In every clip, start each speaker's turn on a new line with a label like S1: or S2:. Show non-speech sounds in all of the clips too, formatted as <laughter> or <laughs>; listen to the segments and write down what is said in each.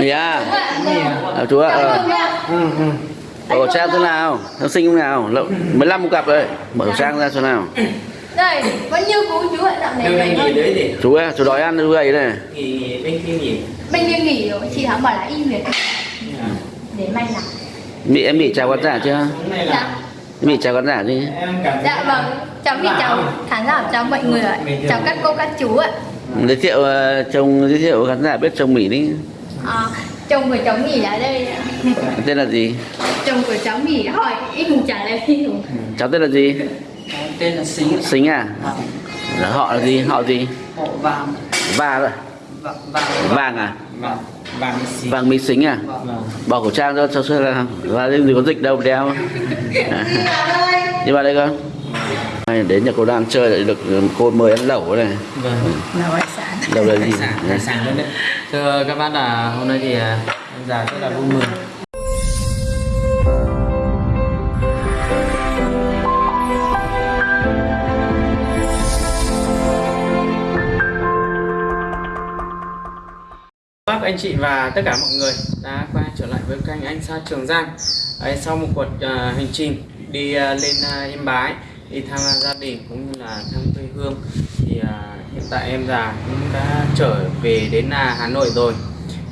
S1: Mì à? À, chú ạ. Ờ.
S2: Ừ, ừ.
S1: Mở khẩu trang thế nào? Nó sinh không nào? Lậu 15 một cặp rồi. Mở khẩu trang ra xem nào.
S3: đây vẫn như cũ chú ạ dạo này
S2: gì?
S1: Chú ơi, chú đói ăn chú gầy này.
S2: Nghỉ nghỉ bên kia nghỉ.
S3: bệnh viện nghỉ rồi chị thắng bảo là im việc
S2: À.
S3: để may làm
S1: Mị em bị chào khán giả chưa?
S3: Dạ
S1: Mị chào khán giả đi.
S2: em
S3: dạ vâng cháu bị chào khán giả chào mọi người ạ chào các cô các chú ạ
S1: Giới thiệu ờ, chồng giới thiệu khán giả biết chồng Mỹ đi.
S3: À, chồng của cháu nghỉ ở đây ạ.
S1: Tên là gì?
S3: chồng của cháu nghỉ hỏi ít cùng trả lời đi đủ
S1: Cháu tên là gì?
S4: tên là Xính
S1: Xính à? Là họ là gì? Họ gì?
S4: hộ vàng
S1: rồi.
S4: vàng vàng
S1: Vàng à?
S2: vàng vàng xí.
S1: Vàng Mỹ Xính à?
S2: Vâng.
S1: Bỏ khẩu trang cho cho xem là là gì có dịch đâu mà đeo. À. Đi vào đây con. Đến nhà cô đang chơi lại được cô mời ăn lẩu này.
S2: Vâng.
S3: là đâu sản
S1: là gì?
S2: sản, hải sản luôn đấy. Thưa các bác là hôm nay thì à, ông già rất là vui mừng. Bác anh chị và tất cả mọi người đã quay trở lại với kênh anh Sa Trường Giang Đấy, sau một cuộc uh, hành trình đi uh, lên uh, Yên Bái đi thăm gia đình cũng như là thăm quê hương hiện tại em già cũng đã trở về đến à, Hà Nội rồi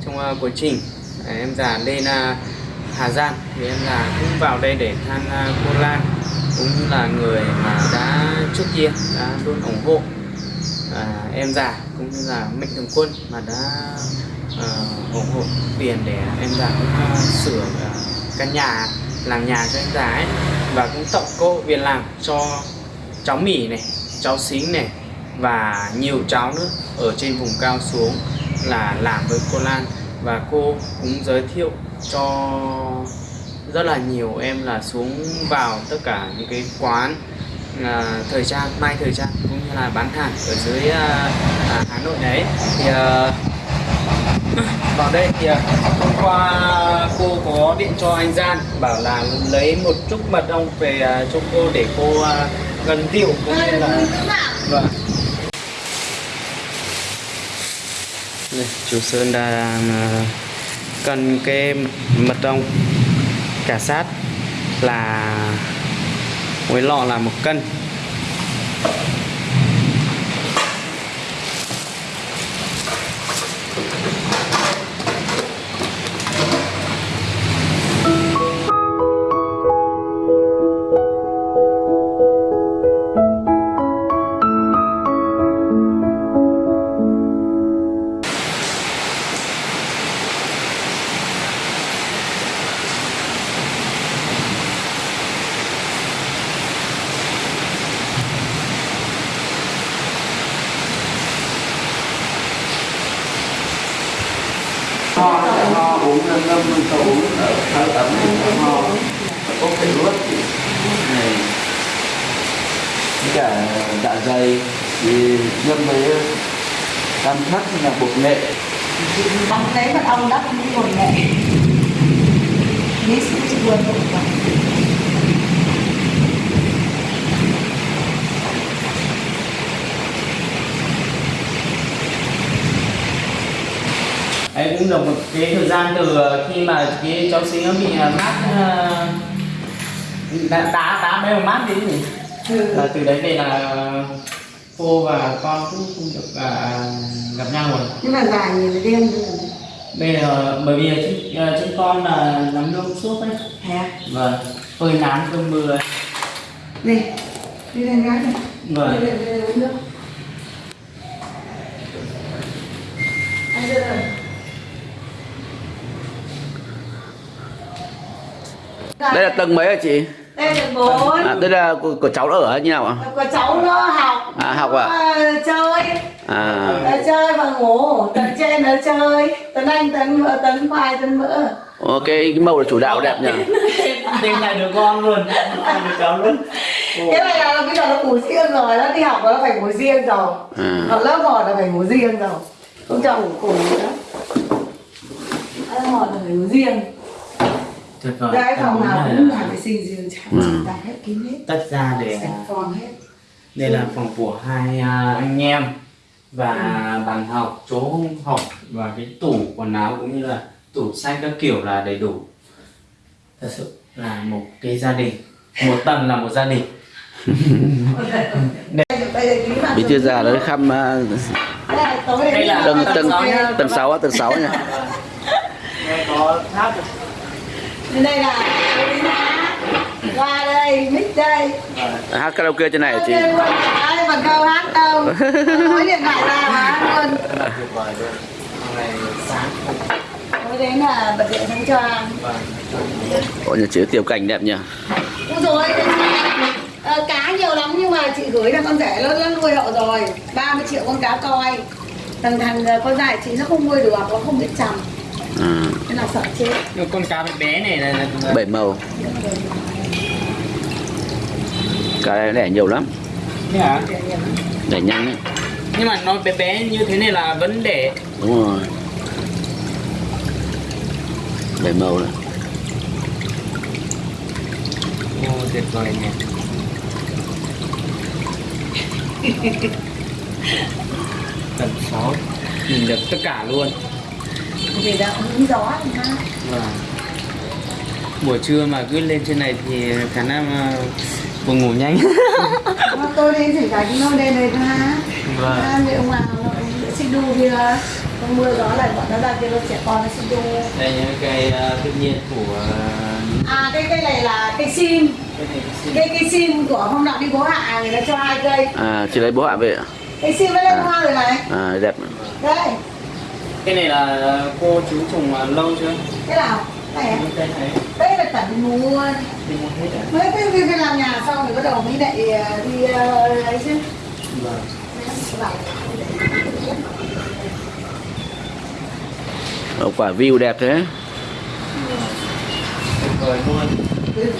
S2: trong à, quá trình à, em già lên Hà Giang thì em già cũng vào đây để thăm cô Lan cũng như là người mà đã trước kia đã luôn ủng hộ à, em già cũng như là mạnh thường quân mà đã uh, ủng hộ tiền để em già cũng uh, sửa uh, căn nhà làm nhà cho em già ấy. Và cũng tặng cô việc làm cho cháu mỉ này cháu xính này và nhiều cháu nữa ở trên vùng cao xuống là làm với cô Lan. Và cô cũng giới thiệu cho rất là nhiều em là xuống vào tất cả những cái quán à, thời trang may thời trang cũng như là bán hàng ở dưới à, à, Hà Nội đấy. Thì à, <laughs> vào đây thì à, hôm qua cô có điện cho anh Gian bảo là lấy một chút mật ong về à, cho cô để cô à, gần tiểu cũng như là vâng đây, chú Sơn đang ờ, cần cái mật ong cả sát là mỗi lọ là một cân.
S1: Dạ dày thì ngâm với cam thắt hay là bột nghệ.
S5: Bằng lấy mật ong đắp những bột nghệ. Mix với buồn
S2: Em cũng dùng một cái thời gian từ khi mà cái cháu sinh nó bị à, mát đá đá mấy mát đi là từ đấy về là cô và con cũng không được à, gặp nhau rồi.
S5: Nhưng mà dài nhìn là rồi
S2: bây giờ bởi vì chúng, à, chúng con là nắm nước suốt đấy.
S5: Thế à?
S2: vâng phơi nắng cơn mưa.
S5: Đi Đi lên gái này Đi.
S2: Vâng.
S5: Lên đi lên uống nước. Anh đưa rồi
S1: đây là tầng mấy hả chị
S5: Đây là bốn.
S1: À, đây là của, của cháu ở như nào ạ?
S5: Có cháu nó học.
S1: À, học ạ?
S5: Nó, chơi.
S1: À.
S5: Nó chơi và ngủ. Tấn trên nó chơi. Tấn anh, tấn mỡ, tấn khoai, tấn mỡ
S1: ok cái màu là chủ đạo đẹp nhỉ?
S2: Tên là đứa con luôn. Đứa cháu luôn.
S5: Cái này là bây giờ nó ngủ riêng rồi. Nó đi học nó phải ngủ riêng rồi.
S1: À.
S5: Học lớp một là phải ngủ riêng rồi. Không cho ngủ cùng nữa. Lớp một là phải ngủ riêng
S2: tuyệt vời.
S5: Cái phòng nào cũng
S2: là
S5: vệ sinh riêng Chẳng
S1: Ừ.
S5: đặt hết kín hết.
S2: Tách ra để
S5: Sạch phòng hết.
S2: đây là phòng của hai à, anh em và bàn học chỗ học và cái tủ quần áo cũng như là tủ sách các kiểu là đầy đủ. Thật sự là một cái gia đình một tầng là một gia đình. <laughs>
S1: Bí thư già nó khăm à,
S2: đây là
S1: tầng tầng tầng sáu tầng sáu nha
S2: đây có tháp
S5: Bên đây là qua đây, mic đây.
S1: hát karaoke trên này chị
S5: ai mà câu hát đâu. <laughs> Nói điện thoại ra mà hát luôn. Mới đến là bật điện sáng choang.
S1: Ôi nhà chị tiểu cảnh đẹp nhỉ
S5: Ôi rồi, ờ, cá nhiều lắm nhưng mà chị gửi là con rể nó, nuôi hậu rồi 30 triệu con cá coi Thằng thằng ờ, con dài chị nó không nuôi được, nó không biết chồng
S1: à,
S5: Thế là sợ chết?
S2: Nhưng con cá bé bé này là, là
S1: bảy màu. Cái này đẻ nhiều lắm.
S2: Thế hả?
S1: đẻ nhanh ấy.
S2: nhưng mà nó bé bé như thế này là vẫn để
S1: đúng rồi. Bảy màu này.
S2: Ô, tuyệt vời nhỉ. <laughs> Tầm 6 nhìn được tất cả luôn
S5: Vì đã hứng gió thì ha
S2: Vâng. buổi trưa mà cứ lên trên này thì khả năng uh, buồn ngủ nhanh <laughs>
S5: Mà tôi đến thỉnh thoảng nó đây này ha
S2: Vâng.
S5: Ha, liệu mà nó xích đu kia Không mưa gió lại bọn nó ra kia nó trẻ con nó xích đu
S2: đây những cây uh, tự nhiên của uh,
S5: À cái cây này là cây sim
S2: cái cái.
S5: Cây cây sim của hôm nọ đi bố hạ người ta cho hai cây
S1: à chị lấy bố hạ về ạ?
S5: Cây sim mới lên
S1: À.
S5: hoa rồi này
S1: à đẹp
S5: Đây,
S2: cái này là cô chú trồng uh, lâu chưa?
S5: Cái nào? Này à?
S2: cái này.
S5: Đây là tận mua
S2: thì mua hết
S5: Mới cái cái làm nhà xong thì bắt đầu mới lại ờ, đi ờ, ấy chứ.
S2: Vâng.
S1: Ờ, quả view đẹp thế.
S2: Tuyệt vời luôn.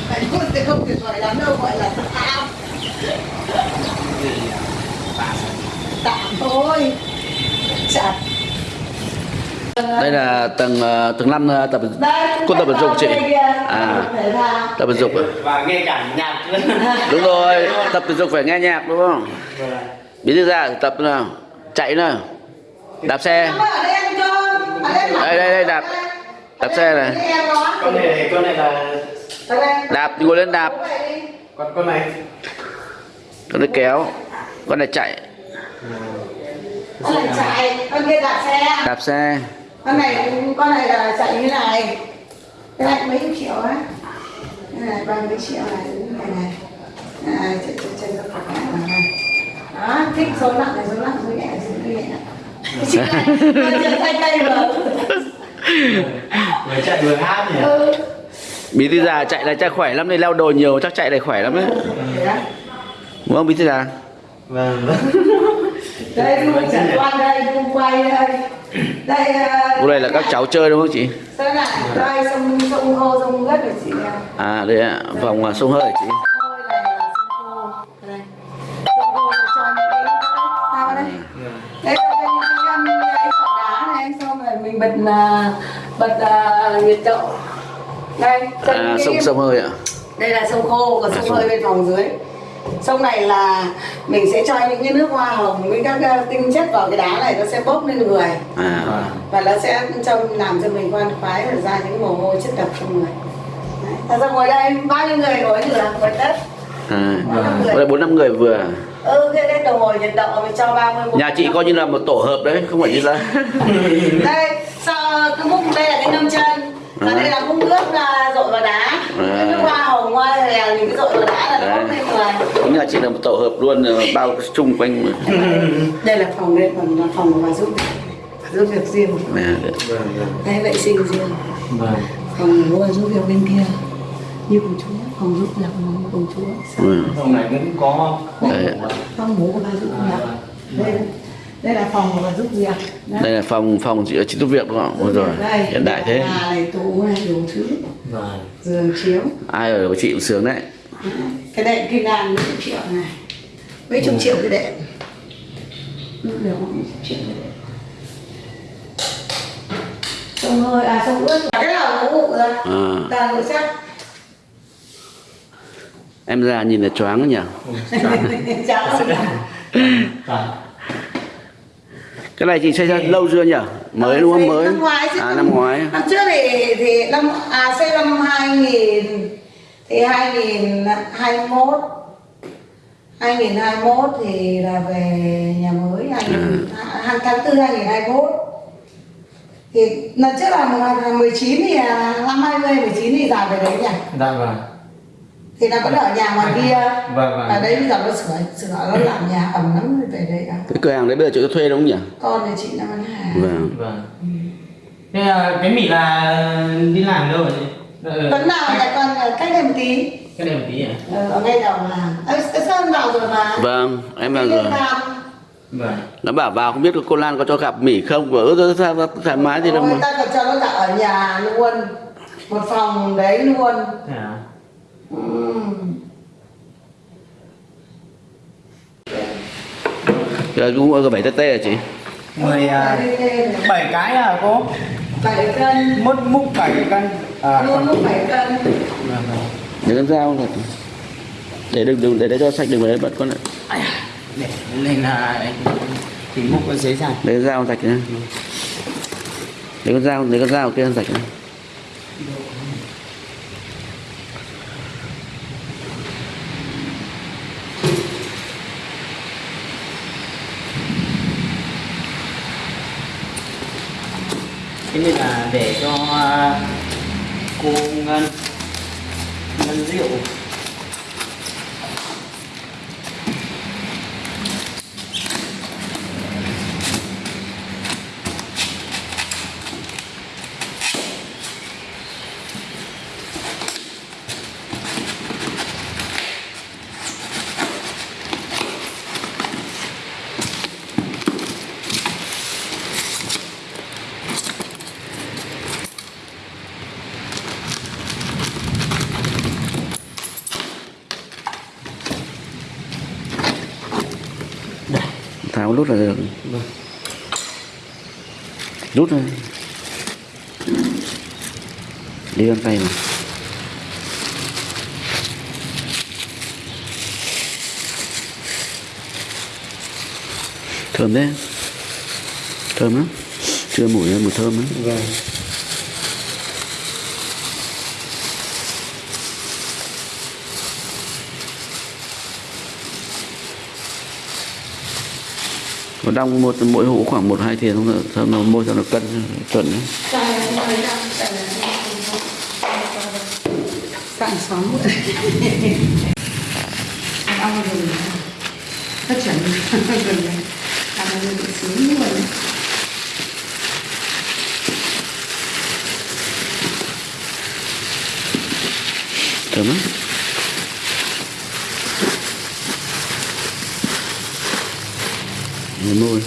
S5: Phải luôn thì không tuyệt vời lắm đâu gọi là tạm Tạm thôi. Chặt
S1: đây là tầng ờ, tầng năm ờ, tập cô tập vận dụng chị. À. Tập vận dụng à?
S2: và nghe cả nhạc.
S1: Đúng rồi tập thể dục phải nghe nhạc đúng không?
S2: Vâng.
S1: bí thư ra tập nào? Chạy nào? Đạp xe.
S5: Đây em cho ở đây
S1: đây đây đây đạp. Đạp xe này.
S2: Con này con này là
S1: đạp ngồi lên đạp.
S2: Con con này.
S1: Con này kéo. Con này chạy.
S5: Con này chạy Con kia đạp xe.
S1: Đạp xe
S5: con này con này là chạy như này. Cái này mấy triệu á? Cái này bao mấy triệu này cái này này. Chạy ra khỏi cái này đó thích số nặng này số nặng số nhẹ số nhẹ. Chân
S2: vừa chạy vừa hát nhỉ?
S5: Ừ.
S1: Bí thư già chạy là chắc khỏe lắm đây leo đồi nhiều chắc chạy này khỏe lắm đấy. Đúng không bí thư già?
S2: Vâng.
S5: Đây tôi chẳng quan đây tôi quay đây đây
S1: Cô này là các cháu chơi đúng không chị?
S5: Đây này đây sông sông khô sông rất là chị nè
S1: à đây ạ vòng à, sông hơi chị.
S5: Là đây là đây đây là mình bật à, bật à, nhiệt độ đây
S1: à sông sông hơi ạ.
S5: Đây là sông khô còn sông
S1: sông-
S5: hơi bên phòng dưới sông này là mình sẽ cho những cái nước hoa hồng với các tinh chất vào cái đá này nó sẽ bốc lên người.
S1: À.
S5: Và nó sẽ cho làm cho mình khoan khoái và ra những mồ hôi chất độc trong người. Đấy. Thật ra ngồi đây bao nhiêu người ngồi được ngồi đất.
S1: À
S5: Bốn năm người.
S1: đây bốn năm người vừa
S5: ừ cái cái đồng hồ nhiệt độ mình cho 30 phút.
S1: nhà chị coi như là một tổ hợp đấy không phải như là <laughs>
S5: đây sau cái múc đây là cái ngâm chân. Và
S1: À.
S5: đây là múc nước là dội vào đá. Cái nước hoa hồng hoa hòe mình cứ dội vào đá là nó bốc lên người
S1: đúng nhà chị là một tổ hợp luôn ờ, bao chung quanh mà.
S5: đây là phòng đây còn là phòng mà giúp giúp việc riêng.
S2: Vâng vâng
S5: đây vệ sinh riêng.
S2: Vâng.
S5: Phòng ngủ là giúp việc bên kia. Như cùng chúa phòng giúp việc cùng chúa.
S1: Ừ.
S2: phòng này cũng có
S1: Đấy.
S5: phòng ngủ của bà giúp việc đây đây là phòng của bà giúp việc Đấy.
S1: đây là phòng phòng chị chị giúp việc đúng không? Ôi rồi
S5: đây
S1: hiện đại thế.
S5: này tủ này đủ thứ
S2: vâng.
S5: Giường chiếu.
S1: Ai ở của chị cũng sướng đấy
S5: cái đệm kim đàn mấy chục triệu này. Mấy chục triệu cái đệm. Được mấy chục triệu cái đệm. Sông hơi à sông ướt cái nào cũng ngủ rồi
S1: à,
S5: toàn ngủ chắc.
S1: Em ra nhìn là choáng nhỉ? <laughs> Cái này chị xây ra lâu chưa nhỉ? Mới đúng không? mới.
S5: Năm ngoái
S1: à
S5: năm-
S1: năm ngoái.
S5: Năm trước thì thì năm à xây năm 2000 thì 2021 2021 thì là về nhà mới 2000 à. tháng 4 2021 thì lần trước là mùng 19 thì là năm 20 19 thì dài về đấy nhỉ?
S2: Dạ vâng.
S5: Thì nó vẫn ở nhà ngoài kia.
S2: Vâng, vâng.
S5: ở đây bây giờ nó sửa sửa nó làm nhà ẩm lắm rồi về đây à.
S1: cái cửa hàng đấy bây giờ chị thuê đúng không nhỉ?
S5: Con thì chị năm ăn hàng.
S1: Vâng.
S2: Vâng. Thế là cái mỉ là đi làm đâu rồi Ờ,
S5: vẫn nào lại còn ở cách đây một tí.
S2: Cái này một tí à?
S5: Ờ, ở ngay đầu làm ơ sơn vào rồi mà?
S1: Vâng em vào rồi.
S2: vâng.
S1: Nó bảo vào không biết cô Lan có cho gặp Mỹ không? Vợ ơ sao thoải mái gì đâu
S5: người
S1: mà.
S5: ta còn cho nó cả ở nhà luôn. Một phòng đấy luôn.
S2: Thế à?
S5: Ừm.
S1: giờ cũng có bảy tê tê à chị?
S2: Mười à,
S5: Đây, đây, đây.
S2: bảy cái à cô
S5: bảy cân.
S2: Mốt múc bảy cái cân. À
S5: luôn lúc bảy cân.
S2: Vâng vâng.
S1: Để con dao thật để đừng đừng để để cho sạch đừng để bật con lại
S2: để lên là thì múc cái giấy ra
S1: để con dao sạch nhá. Để con dao để con dao kia sạch nhá
S2: thế nên là để cho à, cô ngân ngân rượu
S1: tháo nút là được.
S2: Vâng
S1: rút thôi. Đi con tay mà. Thơm đấy thơm lắm. Chưa mũi ra mùi thơm lắm.
S2: Vâng.
S1: Còn đong một mỗi hũ khoảng một hai thìa không thơm nó môi cho nó cân chuẩn đấy.
S5: Ơi. Sáng xóm Ông rồi Rất chuẩn Gần này Ăn nó bị sướng luôn
S1: thơm lắm Nhìn môi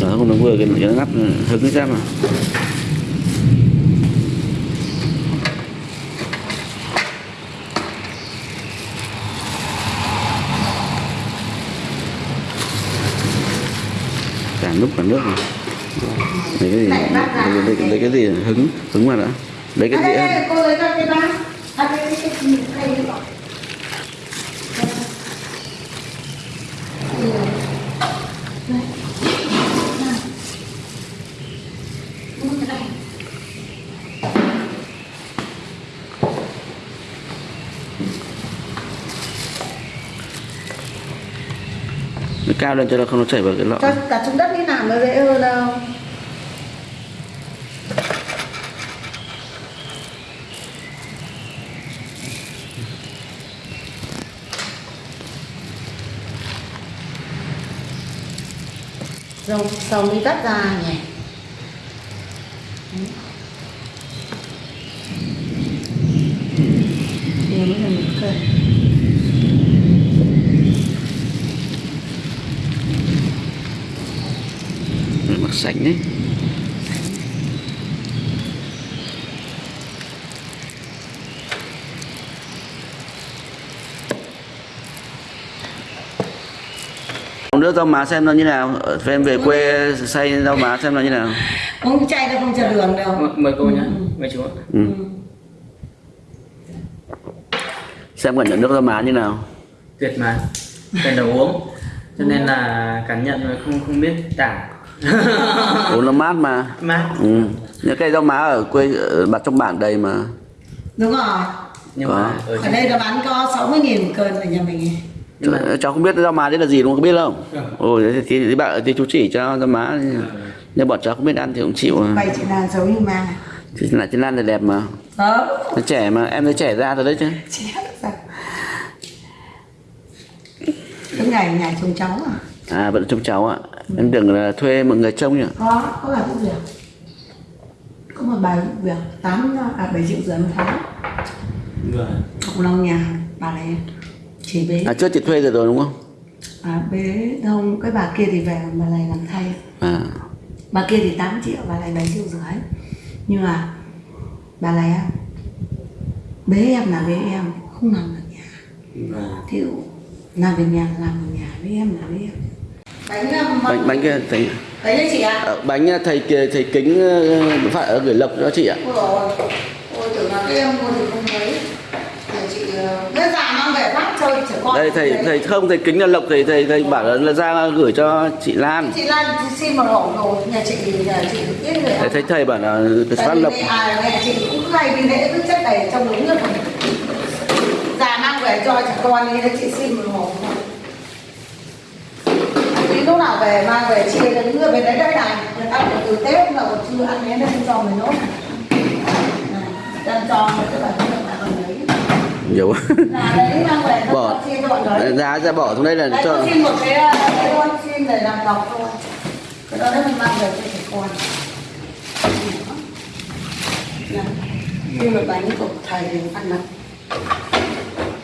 S1: đó không nó vừa cái cái nó ngắp hứng ra mà. Lúc cả nước này lấy cái gì lấy, lấy, lấy cái gì hứng hứng vào đã lấy cái
S5: À, đây, cô lấy cái bát À, đây, đây, cái gì đây đi gọi
S1: nó cao lên cho nó không, nó chảy vào cái lọ.
S5: Cho cả xuống đất đi làm nó dễ hơn đâu. Rồi sầu đi tắt ra nhỉ. Điều mới là
S1: sạch đấy nước rau má xem nó như nào? Em về quê xay rau má xem nó như nào?
S5: Uống chay nó không cho đường đâu.
S2: Mời, mời cô nhé mời chú ạ.
S1: Ừ. xem cảm nhận nước rau má như nào.
S2: Tuyệt mà cần đầu uống. Cho nên là cảm nhận mà không không biết tả
S1: uống nó mát mà.
S2: Mát
S1: ừ. những cây rau má ở quê ở mặt trong bản đầy mà.
S5: Đúng rồi.
S2: Nhưng
S1: Có.
S2: mà ở
S5: đây nó bán có 60 nghìn một cân ở nhà mình.
S2: Nhưng mà
S1: cháu không biết rau má đấy là gì đúng không? Có biết không?
S2: Ừ.
S1: ồ thế thì, thì bạn thì chú chỉ cho rau má. Nhưng bọn cháu không biết ăn thì cũng chịu
S5: bày chị là giống như ma.
S1: Chứ là trên Lan thì đẹp mà.
S5: Đó
S1: nó trẻ mà em thấy trẻ ra rồi đấy chứ.
S5: Chị sao? Cái ngày nhà chồng cháu à
S1: à vẫn trông cháu ạ. Em đừng là thuê một người trông nhỉ?
S5: Có có là vụ việc. Có một bài vụ việc tám à bảy triệu rưỡi một tháng.
S2: Vâng
S5: học lòng nhà bà này chỉ bế.
S1: À trước chị thuê rồi rồi đúng không?
S5: À, bế. Không cái bà kia thì về bà này làm thay.
S1: À.
S5: Bà kia thì 8 triệu bà này 7 triệu rưỡi. Nhưng mà bà này á, bế em là bế em không nằm ở nhà.
S2: Vâng.
S5: Thì làm việc nhà là làm ở nhà với em là với em bánh um,
S1: bánh bánh kia thầy.
S5: Đấy đấy chị ạ.
S1: Ờ, bánh thầy kia- thầy kính ờ, phải ở gửi lộc cho chị ạ.
S5: Ôi rồi ôi. Tưởng là cái em mua thì không thấy thì chị cái già mang về phát chơi trẻ con
S1: đây thầy thầy không thầy kính là lộc thầy thầy thầy bảo là, ra gửi cho chị Lan.
S5: Chị Lan xin một hộ rồi nhà chị nhà chị ít người
S1: thầy thấy thầy bảo là phát
S5: vì
S1: lộc.
S5: à, mẹ chị cũng hay đi lễ cứ chất đầy trong đúng rồi già mang về cho trẻ con đi chị xin một hộp lúc nào về mang về chia cho những người bên đấy đây này. Người ta còn từ tết mà còn chưa ăn đến đây cho mình nốt còn lấy
S1: nhiều.
S5: Là mang về
S1: Bỏ.
S5: nó chia cho bọn đấy
S1: giá ra bỏ xuống đây là
S5: đấy
S1: cho
S5: xin một cái ờ, cái luôn xin để làm lọc thôi. Cái đó mình mang về cho trẻ con. Này, xin một bánh của thầy ăn mất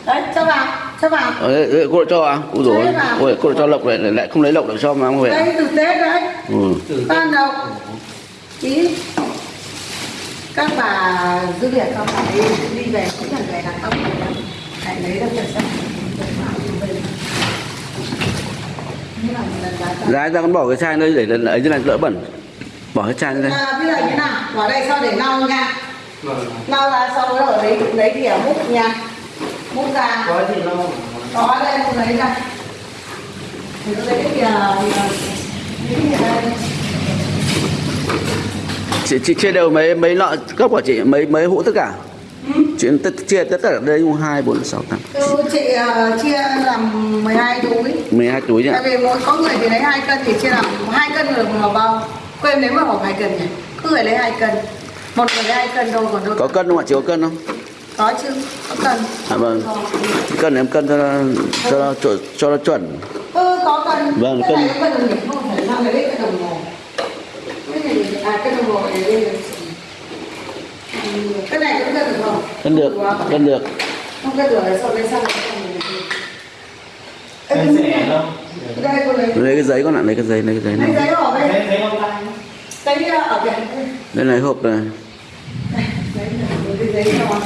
S5: đấy cho vào cho vào
S1: Ờ, đấy, đấy, cô lại cho à? Ủa rồi,
S5: Đấy mà.
S1: ôi, cô lại cho lộc lại, lại không lấy lộc được cho mang về.
S5: đây từ tết đấy
S1: Ừ.
S5: ban đầu ý. Các bà giữ việc không phải đi, đi về cũng là về đặt tóc rồi đó hãy lấy được cho xem như là một lần giá
S1: ra con bỏ cái chai đây để lần ấy thế này đỡ bẩn. Bỏ cái chai đây.
S5: À, bây giờ như nào? Vào đây sau để lau nha.
S2: Vâng.
S5: Lau ra sau đó ở lấy lấy thìa múc nha múc ra.
S2: Có thì nó
S5: có đây múc lấy ra. Thì nó lấy cái lấy đây.
S1: Chị, chị chia đều mấy mấy lọ cốc của chị mấy mấy hũ tất cả. Chị tất, chia tất cả đây cũng hai bốn sáu tám.
S5: Ừ, chị ờ, chia làm 12 túi.
S1: 12 túi nhỉ.
S5: tại vì mỗi có người thì lấy hai cân thì chia làm hai cân được một bao quên nếu mà hộp hai cân nhỉ? Cứ người lấy hai cân. Một người lấy hai cân đâu còn đâu
S1: Có cân không ạ? Chị có cân không?
S5: Có chứ có cân
S1: À, vâng. Cân em cân cho nó, cho nó, cho, cho nó chuẩn.
S5: ừ có cân
S1: Vâng,
S5: cái
S1: cân.
S5: không phải lấy cái đồng hồ cái này à cái đồng hồ này đây là cái này cũng cân được không
S1: Cân được, cân được.
S5: không cân sau
S2: rẻ
S5: lấy
S1: Lấy cái giấy con ạ, lấy cái giấy, lấy cái giấy
S5: lấy
S1: này.
S5: giấy ở đây
S2: thấy thấy con tay
S5: giấy ở đây
S1: Đây này hộp này.
S5: Giấy.
S1: Ờ,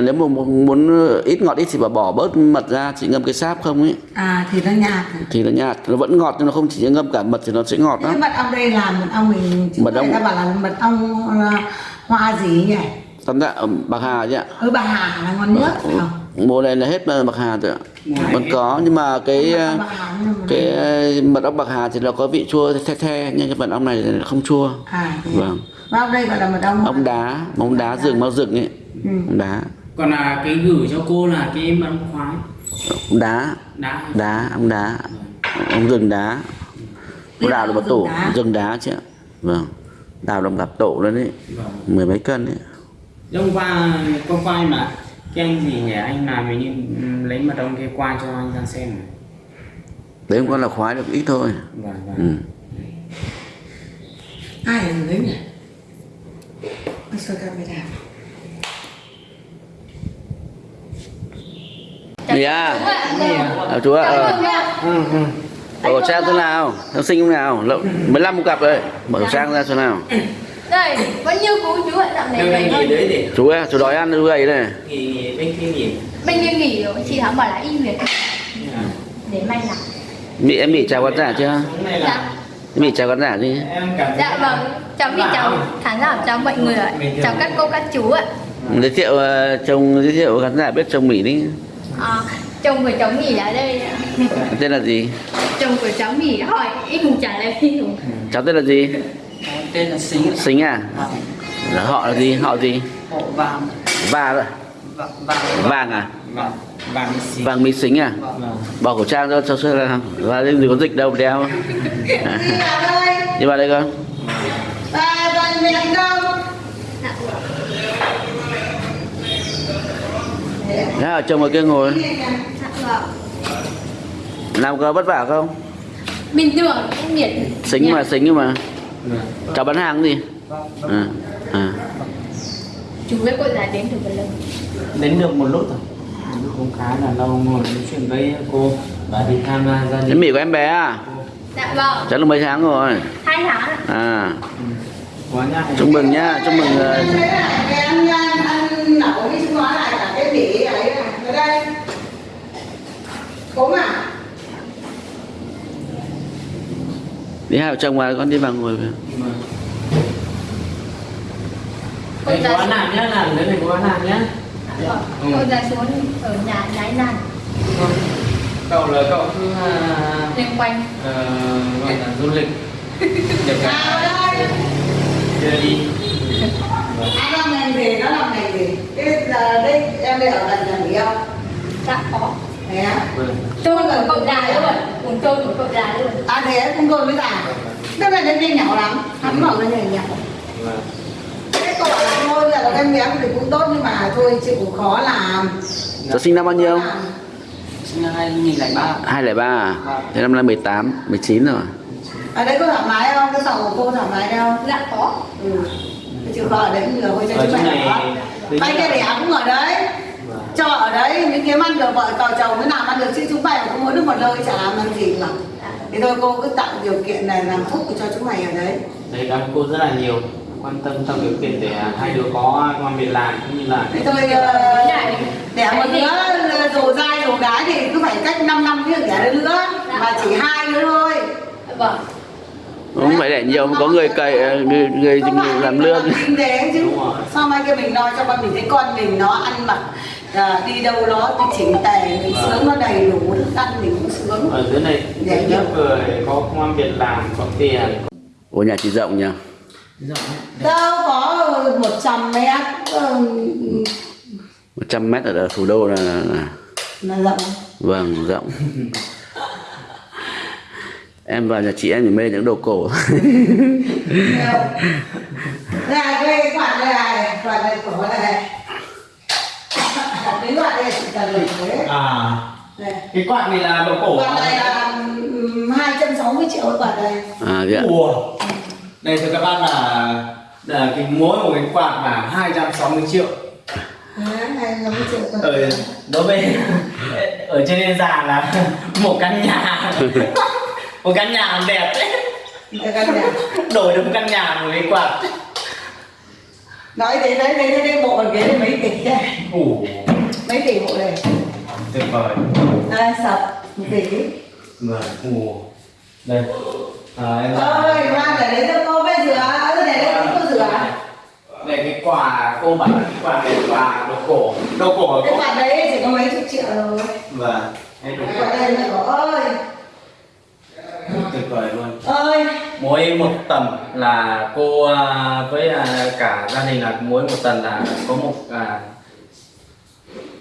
S1: Nếu mà muốn muốn ít ngọt ít thì bảo bỏ bớt mật ra, chị ngâm cái sáp không ấy
S5: À thì nó nhạt
S1: thì nó nhạt, nó vẫn ngọt nhưng nó không chỉ ngâm cả mật thì nó sẽ ngọt
S5: Cái
S1: lắm.
S5: mật ong đây là mật ong mình
S1: Mật ong-
S5: người ta bảo là mật ong là hoa gì nhỉ?
S1: Tóm lại ở bạc hà chứ ạ.
S5: Ừ bà Hà là ngon nhất phải không?
S1: Mùa này là hết bạc hà rồi ạ. Vẫn có nhưng mà cái
S5: Bạc
S1: cái ờ, mật ong bạc hà thì nó có vị chua the the nhưng cái mật ong này không chua.
S5: À thế.
S1: Vâng.
S5: Ong đây gọi là mật ong
S1: Ong đá, ong đá rừng mau rừng ấy.
S5: Ừ.
S1: Đá,
S2: còn là cái gửi cho cô là cái mật ong khoái
S1: đá,
S2: đá
S1: đá, ong đá, ong rừng đá.
S5: Biết
S1: Đào được một tổ
S5: rừng đá.
S1: rừng đá chứ ạ. Vâng. Đào đồng gặp tổ lên đấy,
S2: vâng
S1: mười mấy cân đấy.
S2: hôm qua qua quay mà cái anh gì nhỉ anh làm mình như lấy mật ong kia qua cho anh ra xem này.
S1: Đấy không con là khoái được ít thôi.
S2: vâng vâng
S1: Ừ.
S5: Ai là người nhỉ? Nó soi camera.
S1: Gì à?
S3: Ạ.
S1: À, chú ạ. ờ.
S2: Ừ ừ
S1: Mở khẩu trang thế nào? Học sinh không nào? Lậu, 15 một cặp đấy. Mở khẩu trang ra xem nào.
S3: Đây, vẫn như cũ chú ạ, dạo này
S2: để
S1: Chú ơi, chú đói ăn chú gầy đây.
S2: nghỉ nghỉ bên kia nghỉ
S3: Bên kia nghỉ rồi, chị thắm bảo là im việc.
S2: à.
S3: để may lại
S1: Mỹ em bị chào khán giả chưa?
S2: Này là
S3: dạ
S1: Em bị chào khán giả đi.
S2: em
S3: dạ vâng cháu bị chào khán giả chào mọi người ạ chào các cô các chú ạ
S1: Giới thiệu ờ, chồng giới thiệu khán giả biết chồng Mỹ đi.
S3: À, chồng của cháu nghỉ ở đây.
S1: Tên là gì?
S3: chồng của cháu nghỉ hỏi ít hùng trả lời ít
S1: Cháu tên là gì?
S4: Cháu tên là Xính.
S1: Xính à? Là họ là gì? Họ gì?
S4: Hộ vàng. Vàng. Vàng.
S1: Vàng à?
S2: vàng vàng
S1: Vàng Mỹ Xính à?
S4: Vâng.
S1: Bỏ khẩu trang cho cho xem nào. Và đây gì có dịch đâu đeo. À.
S5: đi nào đây
S1: Đi vào đây con.
S5: ba toàn miệng đâu
S3: dạ vâng
S1: Thế ở chồng ở kia ngồi.
S3: dạ vâng
S1: Làm có vất vả không?
S3: bình thường nhiệt
S1: Xính mà xính nhưng mà. Cháu bán hàng gì? À. À.
S3: chú với cô giải đến từ Vân Lâm
S2: đến được một lúc rồi lúc cũng khá là lâu ngồi nói chuyện với cô và đi tham gia đình
S1: Mỹ của em bé à?
S3: dạ vâng
S1: Cháu được mấy tháng rồi?
S3: hai tháng ạ
S1: À.
S2: quá nhá
S1: Chúc mừng nhá, chúc mừng ờ,
S5: là ăn ăn nấu đi chúng nó lại cả cái bỉ ấy này ở đây. Cốm à?
S1: Đi hai vợ chồng mà con đi vào ngồi về.
S2: Đây có bán hàng nhá, làm đấy này bán hàng nhá.
S3: Vâng cô ra xuống ở nhà nhái nan
S2: Cậu là cậu cứ à,
S3: liên quanh.
S2: ờ, gọi là du lịch.
S5: Nào <laughs>
S2: cả đưa đi.
S5: Anh làm ngành gì? Nó làm ngành gì? Cái giờ đây em đây ở gần nhà nghỉ không
S3: dạ có.
S5: Thế á?
S3: Tôi của cậu già luôn. Cùng tôi của cậu già luôn.
S5: À thế cũng tôi mới già. Tức là đến đây nhỏ lắm. Hắn bảo là nhỏ nhỏ.
S2: Vâng.
S5: cái cậu bảo là thôi là em bé thì cũng tốt nhưng mà thôi chịu khó làm.
S1: Cháu sinh năm bao nhiêu?
S4: Sinh năm 2003.
S1: 203 à? Thế năm nay 18, 19 rồi.
S5: ở đây có thoải mái không? Cái phòng của cô thoải mái đâu
S3: dạ có.
S5: Ừ. Cái chịu khó ở đấy nhiều thôi cho
S2: Ở
S5: chúng mày ở
S2: nhất
S5: kia
S2: là-
S5: đẻ cũng ở đấy Cho ở đấy những kiếm ăn được vợ cò chồng mới làm ăn được chứ chúng mày cũng mỗi đứa một nơi chả làm ăn gì mà thì thôi cô cứ tạo điều kiện này làm thuốc cho chúng mày ở đấy.
S2: Đấy cảm ơn cô rất là nhiều quan tâm tạo điều kiện để hai đứa có an việc làm cũng như là
S5: thì tôi ờ, đẻ một đứa dù dai dù gái thì cứ phải cách 5 năm mới được đẻ đứa nữa mà chỉ hai đứa thôi.
S3: Vâng.
S1: Không phải để nhiều, có người cày, ờ, người, người,
S5: Không
S1: người làm lương.
S5: kinh tế chứ. Sao mai kia mình lo cho con mình thấy con mình nó ăn mặc à, đi đâu nó chỉnh tề mình sướng nó đầy đủ thức ăn mình cũng sướng
S2: ở dưới này thứ nhất vừa có công an việc làm có tiền
S1: Ủa nhà chị rộng nhỉ?
S2: rộng
S5: đâu có 100 mét ờ,
S1: 100 mét ở thủ đô là, là
S5: là rộng
S1: vâng rộng. em vào nhà chị em chỉ mê những đồ cổ.
S5: đây là cái quạt đây này quạt này cổ đây này cái quạt đây? Chỉ cần để thế.
S2: À.
S5: Đây.
S2: Cái quạt này là đồ cổ
S5: quạt này là ừm, 260 triệu cái quạt này
S1: À ạ.
S2: Ủa. Đây thưa các bạn là, là cái mỗi một cái quạt là 260 triệu.
S5: Đấy, 260 triệu quạt.
S2: Ở đối với ở trên già là <laughs> một căn nhà. <laughs> Một căn nhà đẹp đấy.
S5: Cái căn nhà.
S2: Đổi được một căn nhà một cái quạt.
S5: Nói thế đấy đấy đấy bộ cái ghế này mấy tỷ đây.
S2: Ủ
S5: mấy tỷ bộ này
S2: tuyệt vời.
S5: Đây sập một tỷ
S2: vâng ủ đây. À, em
S5: ơi mang để đấy cho cô bây rửa. Để đấy cô rửa.
S2: Đây. Cái quà cô bảo cái quà này quà đồ cổ. Đồ cổ
S5: cái quạt đấy chỉ có mấy chục triệu rồi.
S2: Vâng đây
S5: ơi
S2: tuyệt vời luôn.
S5: Ơi
S2: mỗi một tầng là cô à, với à, cả gia đình là mỗi một tầng là có một à,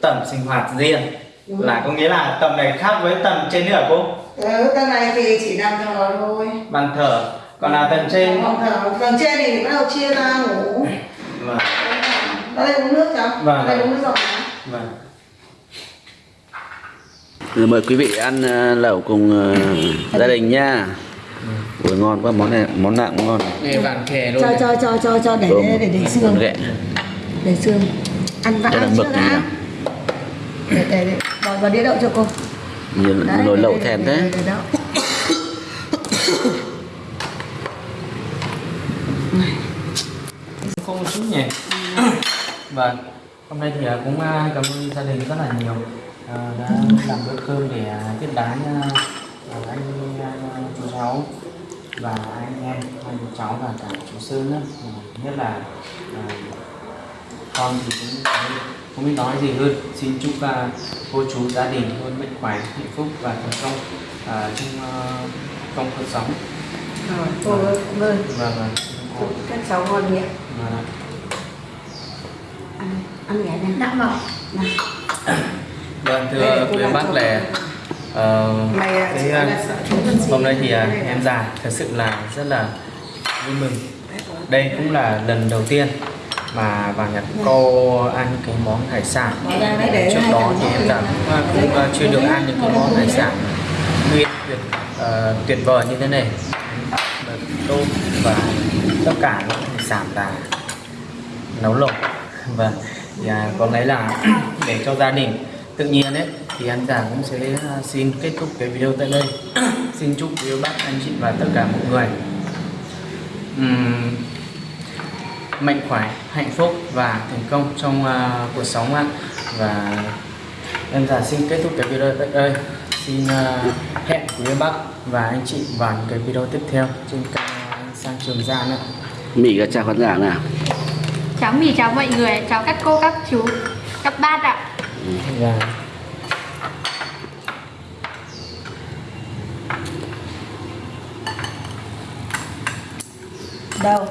S2: tầng sinh hoạt riêng. Là có nghĩa là tầng này khác với tầng trên nữa cô?
S5: Ừ, tầng này thì chỉ nằm thờ thôi.
S2: Bàn thờ còn là tầng trên?
S5: Phòng thờ tầng trên thì bắt đầu chia ra ngủ.
S2: Vâng.
S5: Ở đây uống nước cho.
S2: Vâng.
S5: ở đây uống nước rồi
S2: vâng.
S1: Rồi mời quý vị ăn ờ, lẩu cùng ờ, gia đình nha. Ui ngon quá món này món nào cũng ngon.
S2: nghe vàng khè luôn
S5: cho cho cho cho cho để để để, để xương. để xương. Ăn vã
S1: gì
S5: đã? Để để để. Bỏ vào đĩa đậu cho cô. Đấy,
S1: nồi lẩu thèm thế.
S5: để-
S2: không một chút nhỉ. Vâng. Hôm nay thì à, cũng à, cảm ơn gia đình rất là nhiều. Ờ, đã làm bữa cơm để à, tiếp đái à, à, anh à, chú cháu và anh em anh chú cháu và cả chú Sơn nữa. Nhất là à, con thì cũng không- biết nói gì hơn. Xin chúc à, cô chú gia đình luôn mạnh khỏe hạnh phúc và thành công à, trong à, trong cuộc sống.
S5: Rồi cô cảm ơn.
S2: Và và
S5: chúc các cháu ngon miệng.
S2: Và
S5: ăn ăn nhẹ
S3: dạ vâng.
S5: Nào.
S2: Vâng
S5: Đây,
S2: thưa quý bác là ờ,
S5: mày
S2: cái,
S5: chị là sợ chúng con gì
S2: hôm nay thì
S5: Đây,
S2: em già thật sự là rất là vui mừng. Đây cũng là lần đầu tiên mà vào Nhật cô ăn cái món hải sản.
S5: Đấy
S2: trước đó thì em cũng, à, cũng à, chưa được ăn những cái món hải sản nguyên tuyệt ờ, tuyệt vời như thế này. Và tôm và tất cả những hải sản là nấu lẩu. <laughs> Và thì, à, có lẽ là <clears throat> để cho gia đình tự nhiên ấy thì anh già cũng sẽ xin kết thúc cái video tại đây. <clears throat> Xin chúc quý bác anh chị và tất cả mọi người ừm, mạnh khỏe hạnh phúc và thành công trong à, cuộc sống ạ. Và em già xin kết thúc cái video tại đây. Xin à, hẹn quý bác và anh chị vào những cái video tiếp theo trên kênh à, sang trường giang ạ
S1: Mỹ có chào khán giả nào?
S3: Cháu mì chào mọi người chào các cô các chú các bác ạ.
S2: Và
S5: đâu